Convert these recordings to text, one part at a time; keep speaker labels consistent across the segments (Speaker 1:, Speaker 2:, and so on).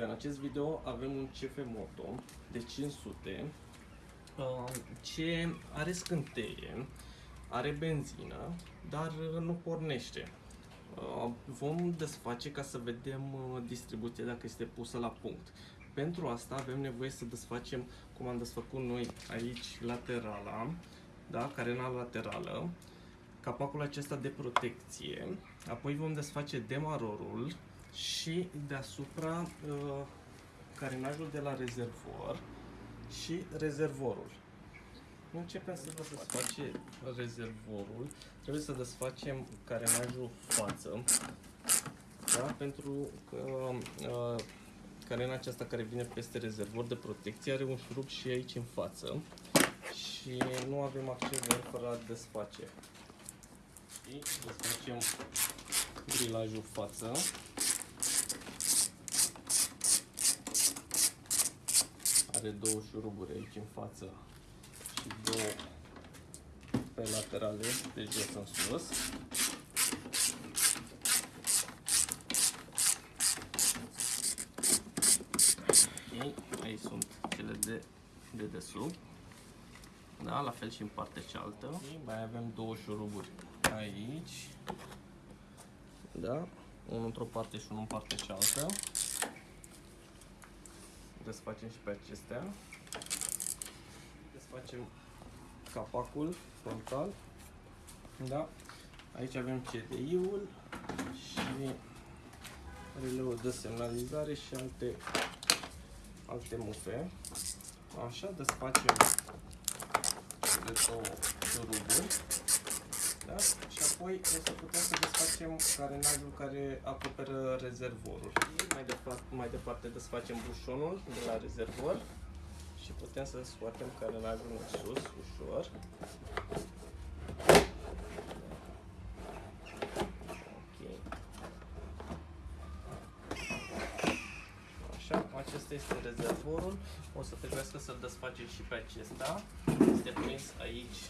Speaker 1: În acest video avem un CF Moto de 500 uh, ce are scânteie, are benzină, dar uh, nu pornește. Uh, Vom desface ca să vedem uh, distribuția dacă este pusă la punct. Pentru asta avem nevoie să desfacem cum am desfăcut noi aici laterala, da? carena laterală, capacul acesta de protecție, apoi vom desface demarorul și deasupra uh, carenajul de la rezervor și rezervorul. Începem să desface rezervorul, trebuie să desfacem carenajul față, da? pentru că uh, carena aceasta care vine peste rezervor de protecție are un șurub și aici în față și nu avem acces de el fără a desface. Și desfacem grilajul față. Are două șuruburi aici în față și două pe laterale, de jos în sus. Ok, aici sunt cele de, de desubt. Da, la fel și în partea cealaltă. Și mai avem două șuruburi aici. Da, unul într-o parte și unul în partea cealaltă. Desfacem și pe acestea. Desfacem capacul frontal. Da, aici avem CDI-ul și releul de semnalizare și alte alte mufe. Așa, desfacem de două șuruburi. Da? Și apoi o să putem să desfacem carenajul care acoperă rezervorul. Mai departe, mai departe desfacem bușonul de la rezervor și putem să scoatem carenajul în sus, ușor. Ok. Așa, acesta este rezervorul. O să trebuiască să-l desfacem și pe acesta. Este prins aici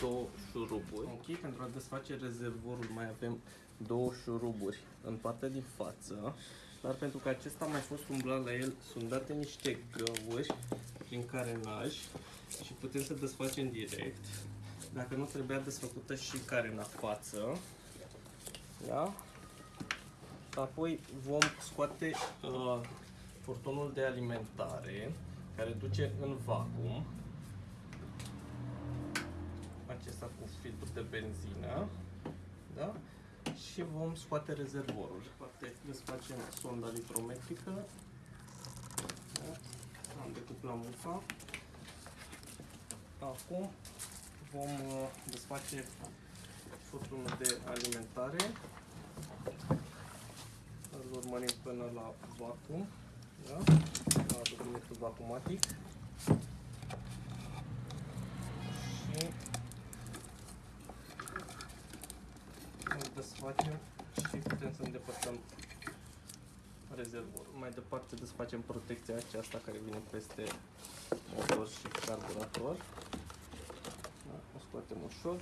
Speaker 1: două șuruburi. Ok, pentru a desface rezervorul mai avem două șuruburi în partea din față. Dar pentru că acesta a mai fost umblat la el, sunt date niște găuri prin carenaj și putem să desfacem direct. Dacă nu trebuia desfăcută și carena față. Da? Apoi vom scoate uh, furtunul de alimentare care duce în vacuum. Acesta cu filtru de benzină. Da? Și vom scoate rezervorul. Poate desfacem sonda litrometrică. Da? Am decuplat mufa. Acum vom uh, desface furtunul de alimentare îl urmărim până la vacuum, da? la documentul vacumatic și îl desfacem și putem să îndepărtăm rezervorul. Mai departe desfacem protecția aceasta care vine peste motor și carburator. Da? O scoatem ușor.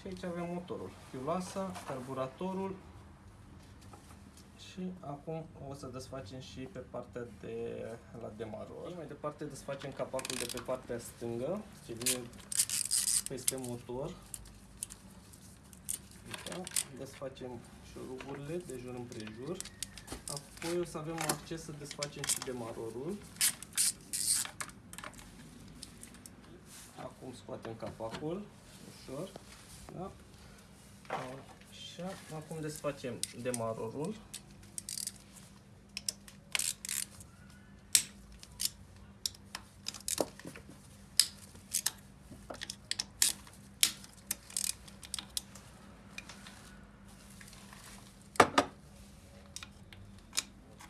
Speaker 1: Și aici avem motorul, fiuloasa, carburatorul, și acum o să desfacem și pe partea de la demaror. Mai departe desfacem capacul de pe partea stângă, ce vine peste motor. Da? Desfacem șuruburile de jur împrejur. Apoi o să avem acces să desfacem și demarorul. Acum scoatem capacul ușor. Da? Așa, acum desfacem demarorul.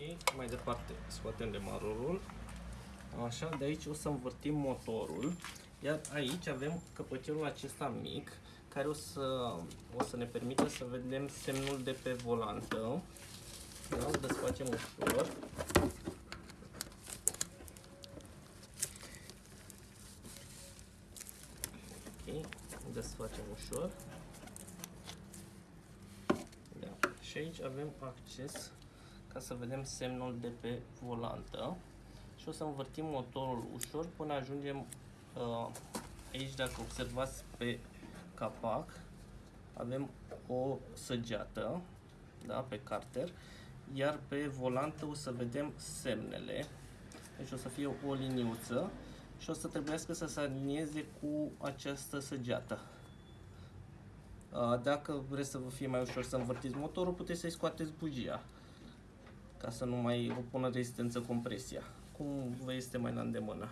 Speaker 1: Ok, mai departe scoatem demarorul. Așa, de aici o să învârtim motorul. Iar aici avem căpăcelul acesta mic care o să, o să ne permită să vedem semnul de pe volantă. Da, îl desfacem ușor. Ok, desfacem ușor. Da. Și aici avem acces ca să vedem semnul de pe volantă. Și o să învârtim motorul ușor până ajungem uh, aici, dacă observați pe capac, avem o săgeată da, pe carter, iar pe volantă o să vedem semnele, deci o să fie o liniuță și o să trebuiască să se alinieze cu această săgeată. Dacă vreți să vă fie mai ușor să învârtiți motorul, puteți să-i scoateți bugia ca să nu mai opună rezistență compresia, cum vă este mai la îndemână.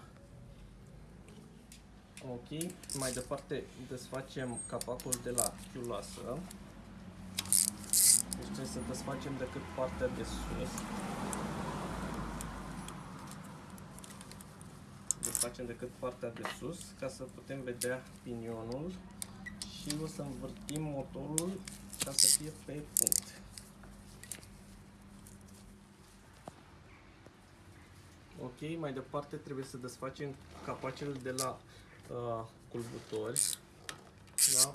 Speaker 1: Ok, mai departe desfacem capacul de la chiuloasă. Deci trebuie să desfacem decât partea de sus. Desfacem decât partea de sus ca să putem vedea pinionul și o să învârtim motorul ca să fie pe punct. Ok, mai departe trebuie să desfacem capacele de la uh, culbutori. Da?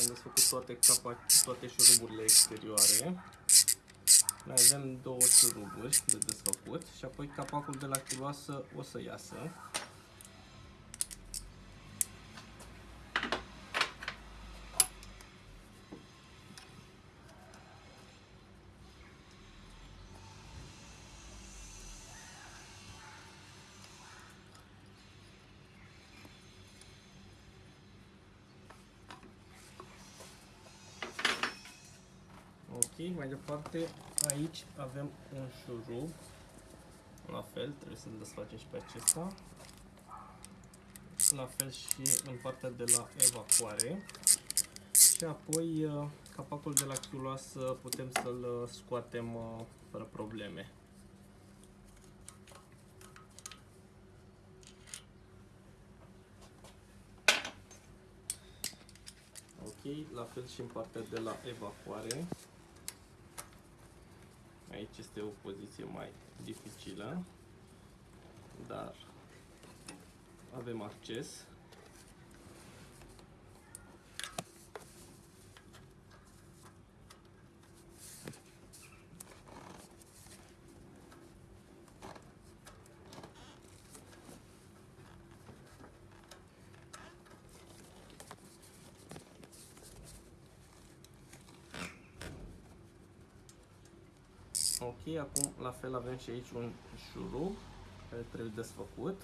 Speaker 1: Am desfăcut toate, capac toate șuruburile exterioare. Mai avem două șuruburi de desfăcut și apoi capacul de la chiloasă o să iasă. Ok, mai departe, aici avem un șurub. La fel, trebuie să-l desfacem și pe acesta. La fel și în partea de la evacuare. Și apoi uh, capacul de la chiuloasă putem să-l uh, scoatem uh, fără probleme. Ok, la fel și în partea de la evacuare. Aici este o poziție mai dificilă, dar avem acces. Ok, acum la fel avem și aici un șurub care trebuie desfăcut.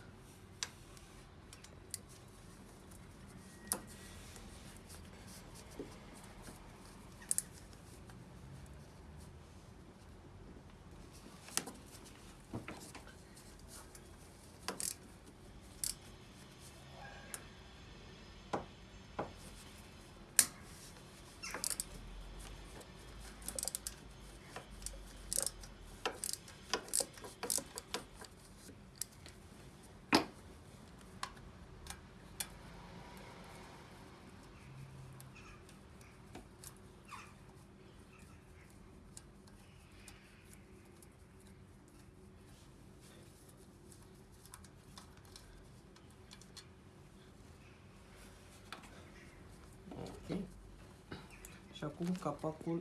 Speaker 1: Și acum capacul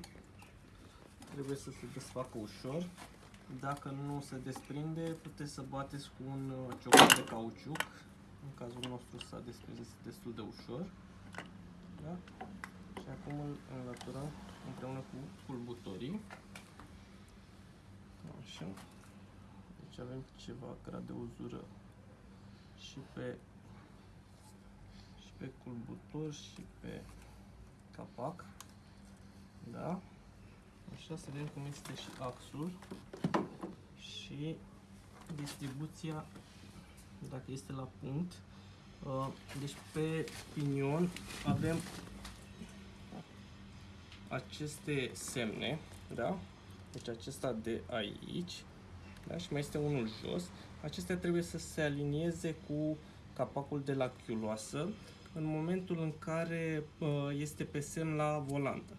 Speaker 1: trebuie să se desfacă ușor. Dacă nu se desprinde, puteți să bateți cu un uh, ciocan de cauciuc. În cazul nostru s-a desprins destul de ușor. Da? Și acum îl înlăturăm împreună cu culbutorii. Așa. Deci avem ceva grad de uzură și pe și pe culbutor și pe capac. Da? Așa să vedem cum este și axul și distribuția dacă este la punct. Uh, deci pe pinion avem aceste semne, da? Deci acesta de aici, da? Și mai este unul jos. Acestea trebuie să se alinieze cu capacul de la chiuloasă în momentul în care uh, este pe semn la volantă.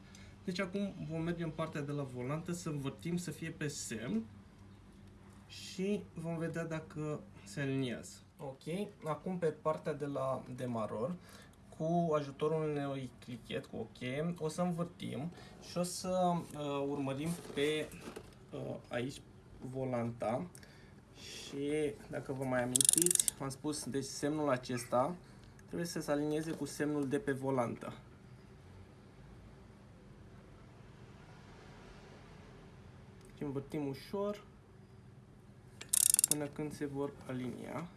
Speaker 1: Deci acum vom merge în partea de la volantă să învârtim să fie pe semn și vom vedea dacă se aliniază. Ok, acum pe partea de la demaror, cu ajutorul unui clichet cu OK o să învârtim și o să uh, urmărim pe uh, aici volanta și dacă vă mai amintiți, am spus, deci semnul acesta trebuie să se alinieze cu semnul de pe volantă. Și învârtim ușor până când se vor alinia.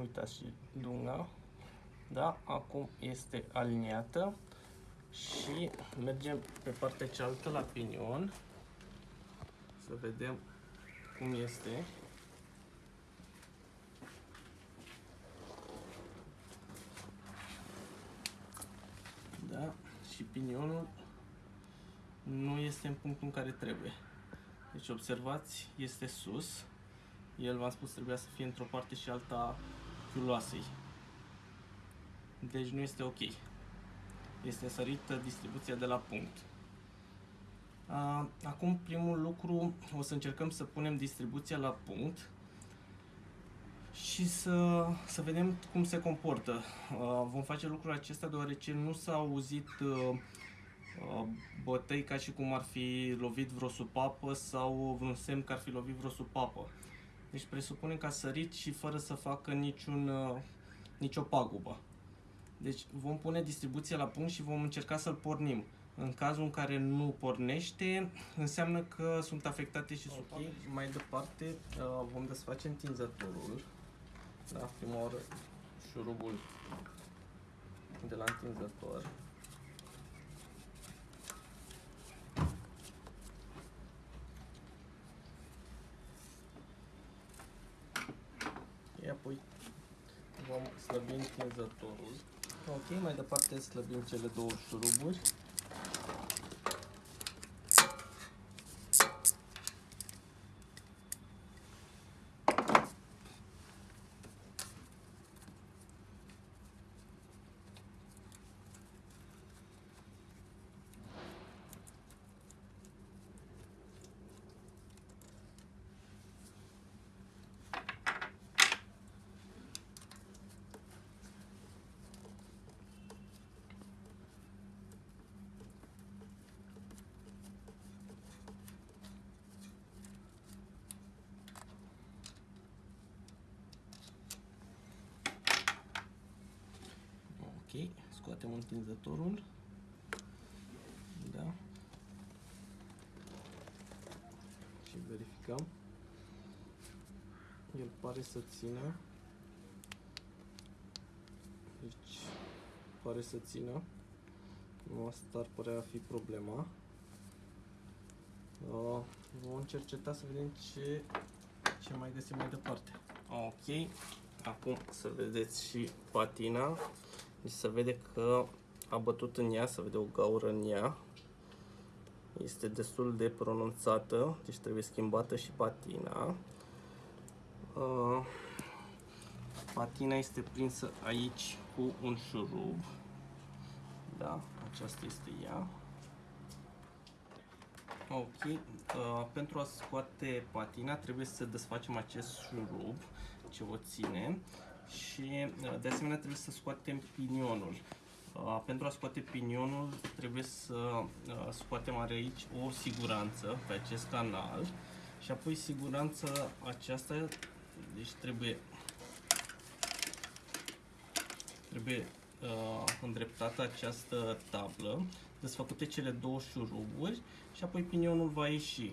Speaker 1: Uitați și lunga. Da, acum este aliniată și mergem pe partea cealaltă la pinion să vedem cum este. Da, și pinionul nu este în punctul în care trebuie. Deci observați, este sus. El, v-am spus, trebuia să fie într-o parte și alta fiuloasei. Deci nu este ok. Este sărită distribuția de la punct. Acum, primul lucru, o să încercăm să punem distribuția la punct și să, să vedem cum se comportă. Vom face lucrul acesta deoarece nu s-a auzit bătăi ca și cum ar fi lovit vreo supapă sau vreun semn că ar fi lovit vreo supapă. Deci presupunem că a sărit și fără să facă niciun, uh, nicio pagubă. Deci vom pune distribuția la punct și vom încerca să-l pornim. În cazul în care nu pornește, înseamnă că sunt afectate și okay. Mai departe uh, vom desface întinzătorul. Da, prima oară șurubul de la întinzător. Apoi vom slăbi întinzătorul. Ok, mai departe slăbim cele două șuruburi. Scoatem întinzătorul. Da. Și verificăm. El pare să țină. Deci pare să țină. Nu asta ar părea a fi problema. Uh, vom cerceta să vedem ce, ce mai găsim mai departe. Ok, acum să vedeți și patina. Deci se vede că a bătut în ea, se vede o gaură în ea. Este destul de pronunțată, deci trebuie schimbată și patina. Uh, patina este prinsă aici cu un șurub. Da, aceasta este ea. Ok, uh, pentru a scoate patina trebuie să desfacem acest șurub ce o ține și uh, de asemenea trebuie să scoatem pinionul. Uh, pentru a scoate pinionul trebuie să uh, scoatem are aici o siguranță pe acest canal și apoi siguranța aceasta deci trebuie trebuie uh, îndreptată această tablă, desfăcute cele două șuruburi și apoi pinionul va ieși.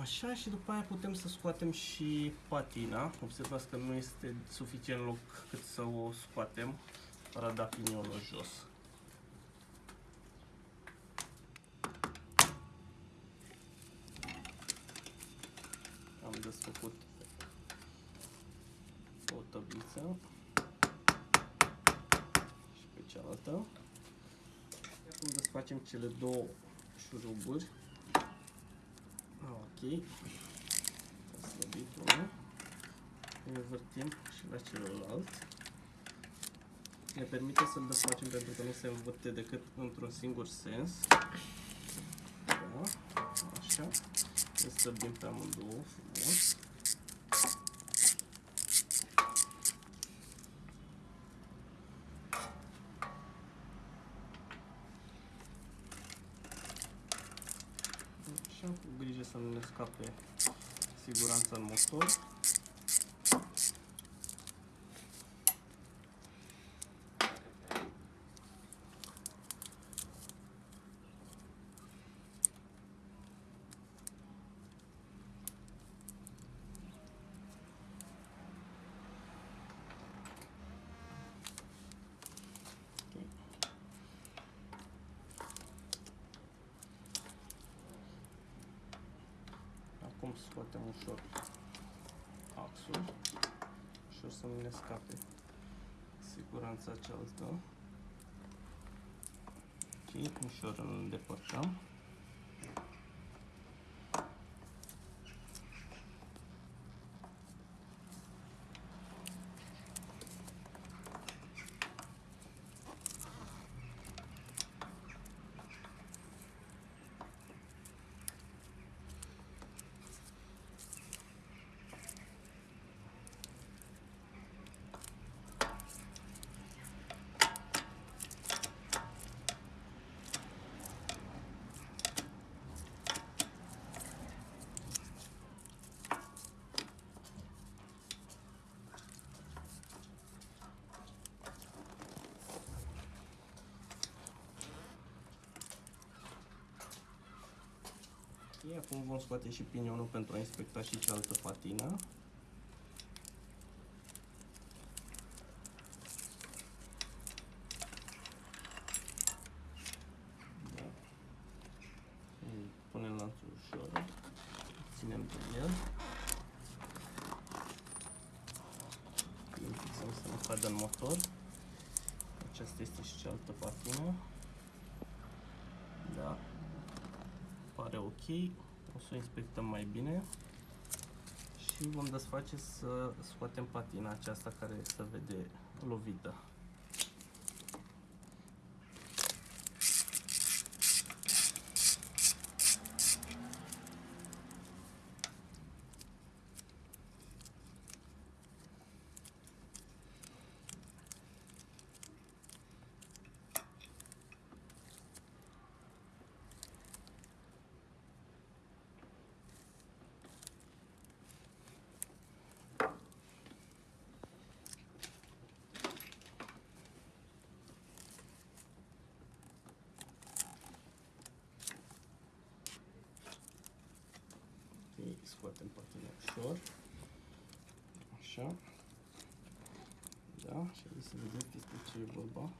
Speaker 1: Așa și după aia putem să scoatem și patina. Observați că nu este suficient loc cât să o scoatem fără a da pinionul jos. Am desfăcut o tabliță și pe cealaltă. Acum desfacem cele două șuruburi. Ok. A slăbit unul. Învârtim și la celălalt. Ne permite să-l desfacem pentru că nu se învârte decât într-un singur sens. Da, așa. Ne stăbim pe amândouă frumos. Așa, cu grijă să nu ne scape siguranța în motor. Acum scoatem ușor axul și o să nu ne scape siguranța cealaltă. Ok, ușor îl îndepărtăm. Acum vom scoate și pinionul pentru a inspecta și cealaltă patină. Da. Îi Punem lanțul ușor, ținem pe el. Îl fixăm să nu cadă în motor. Aceasta este și cealaltă patină. Da, pare ok. O să o inspectăm mai bine. Și vom desface să scoatem patina aceasta care se vede lovită. Ok, scoatem patina ușor. Așa. Da, și hai să vedem despre ce e vorba.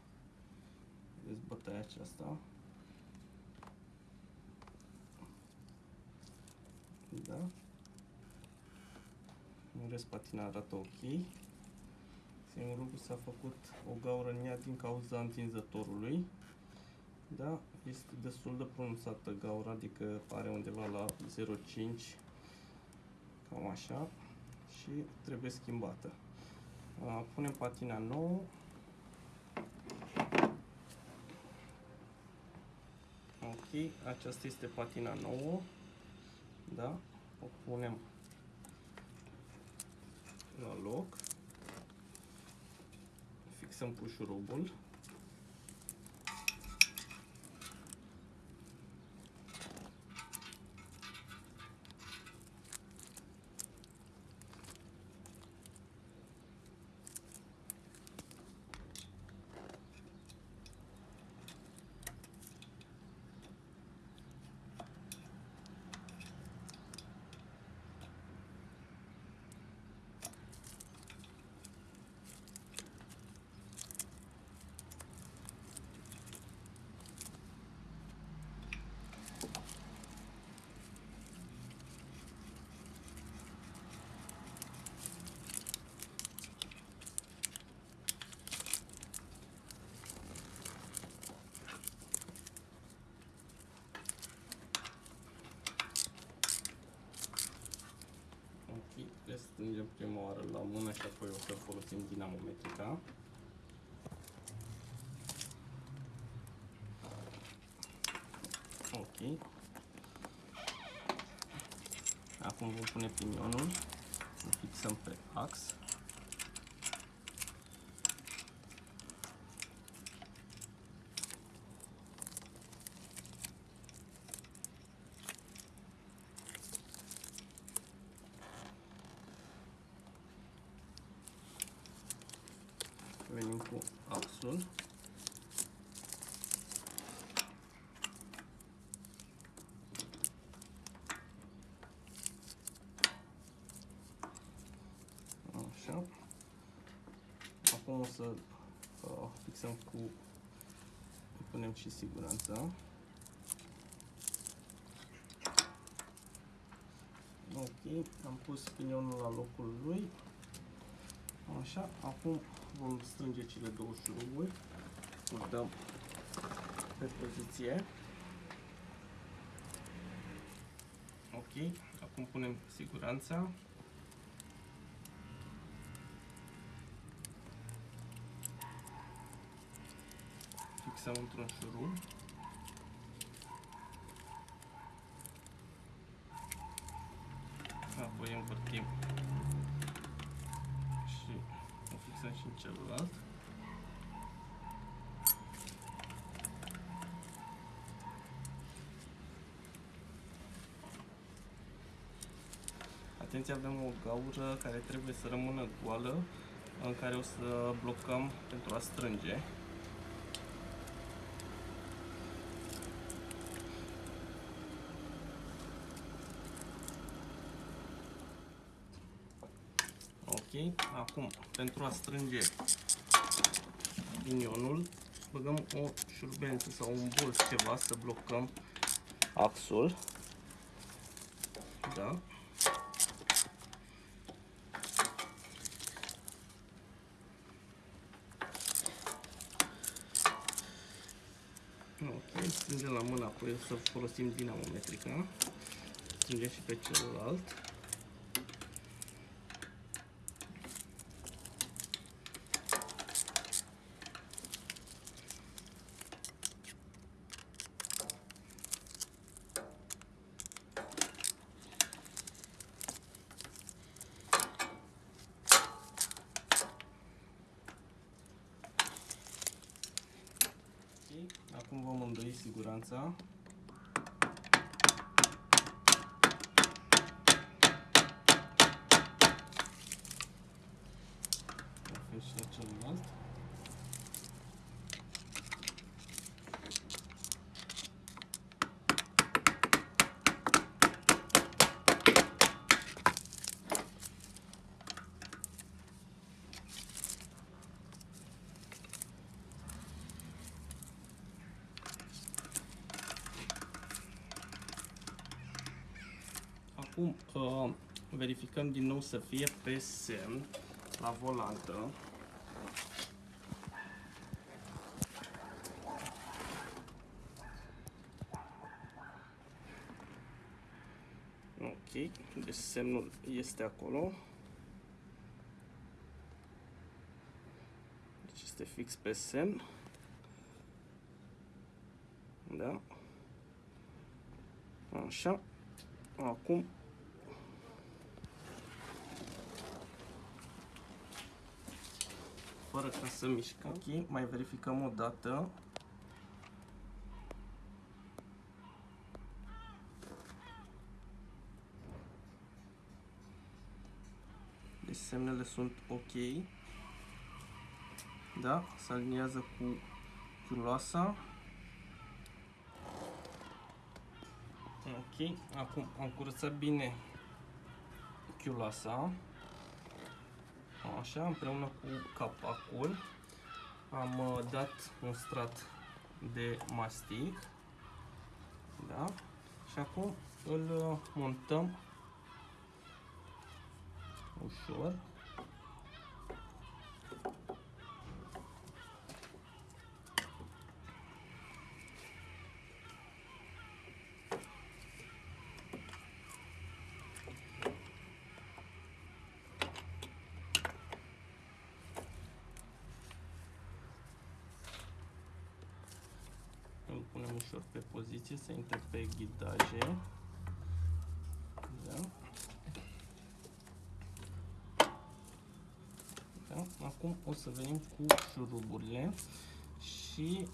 Speaker 1: Vedeți bătaia aceasta. Da. În rest patina arată ok. Singurul lucru s-a făcut o gaură în ea din cauza întinzătorului. Da, este destul de pronunțată gaura, adică are undeva la 0,5 cam așa și trebuie schimbată. Uh, Punem patina nouă. Ok, aceasta este patina nouă. Da, o punem la loc. Fixăm cu șurubul. Și apoi o să folosim dinamometrica. Ok. Acum vom pune pinionul, îl fixăm pe ax. Venim cu axul. Așa. Acum o să uh, fixăm cu punem și siguranța. Ok, am pus pinionul la locul lui. Așa, acum vom strânge cele două șuruburi. Îl dăm pe poziție. Ok, acum punem siguranța. Fixăm într-un șurub. Apoi învârtim și o fixăm și în celălalt. Atenție, avem o gaură care trebuie să rămână goală, în care o să blocăm pentru a strânge. Ok, acum pentru a strânge pinionul, băgăm o șurbență sau un bolț ceva să blocăm axul. Da. Ok, strângem la mână, apoi o să folosim dinamometrica. Strângem și pe celălalt. gorąco. Acum uh, verificăm din nou să fie pe semn la volantă. Ok, deci semnul este acolo. Deci este fix pe semn. Da. Așa. Acum fără ca să mișcăm. Ok, mai verificăm o dată. Deci semnele sunt ok. Da, se aliniază cu culoasa. Ok, acum am curățat bine chiulasa. Așa, împreună cu capacul am uh, dat un strat de mastic. Da? Și acum îl uh, montăm ușor. ușor pe poziție, să intre pe ghidaje. Da. Da? Acum o să venim cu șuruburile și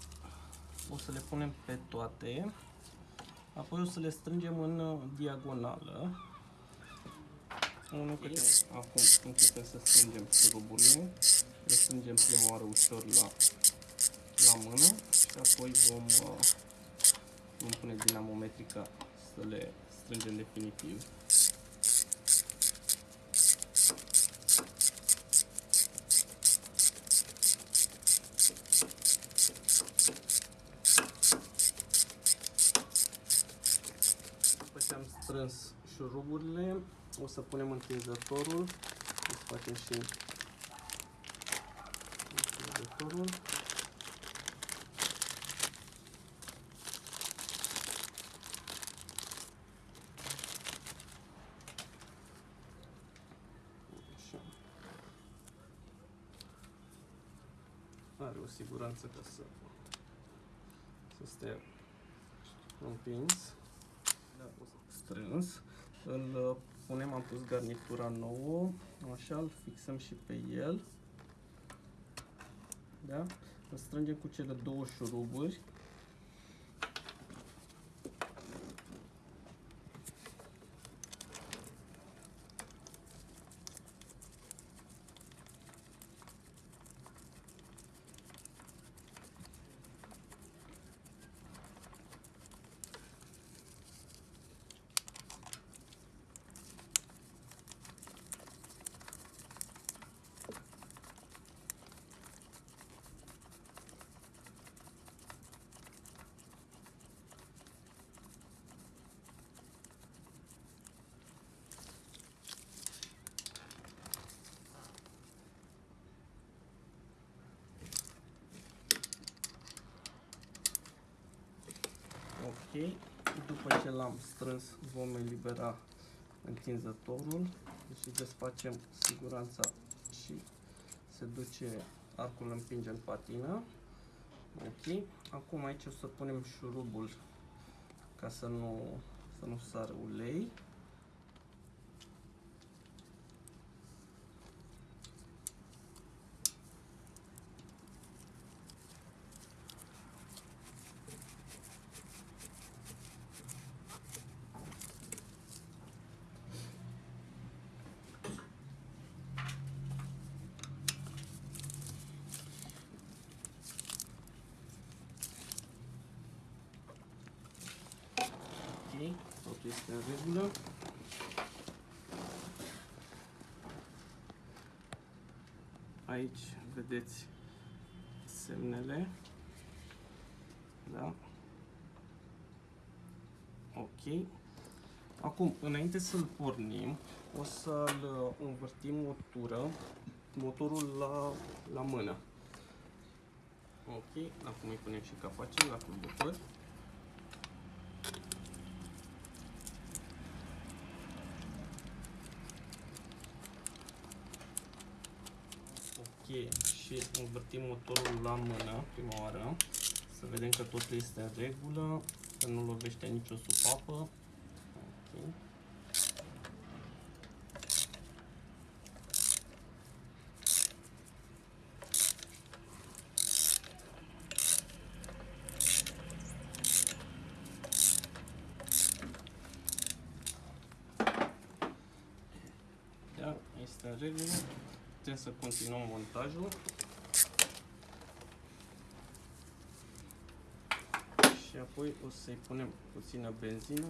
Speaker 1: o să le punem pe toate. Apoi o să le strângem în diagonală. Unul câte acum începem să strângem șuruburile. Le strângem prima oară ușor la, la mână și apoi vom, uh, vom pune dinamometrica să le strângem definitiv. După ce am strâns șuruburile, o să punem întinzătorul, o să facem și întinzătorul. Așa. Are o siguranță ca să, să stea împins. Da, o să strâns. Îl uh, punem, am pus garnitura nouă, așa, îl fixăm și pe el. Da? Îl strângem cu cele două șuruburi. Ok, după ce l-am strâns vom elibera întinzătorul, deci desfacem siguranța și se duce arcul împinge în patină. Ok, acum aici o să punem șurubul ca să nu, să nu sară ulei. Ok, totul este în regulă. Aici vedeți semnele. Da? Ok. Acum, înainte să-l pornim, o să-l învârtim o tură, motorul la, la mână. Ok, acum îi punem și capacele la conductor. Cheie și învârtim motorul la mână prima oară să vedem că totul este în regulă, că nu lovește nicio supapă. Okay. Da, este în regulă putem să continuăm montajul. Și apoi o să-i punem puțină benzină.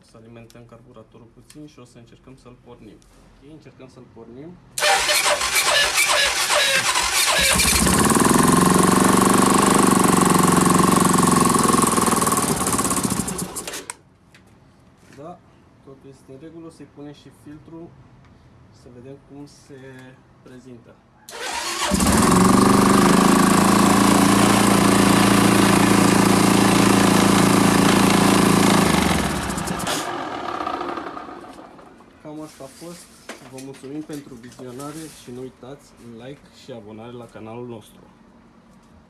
Speaker 1: O să alimentăm carburatorul puțin și o să încercăm să-l pornim. Ok, încercăm să-l pornim. Da, totul este în regulă, să-i punem și filtrul să vedem cum se prezintă. Cam asta a fost. Vă mulțumim pentru vizionare și nu uitați like și abonare la canalul nostru.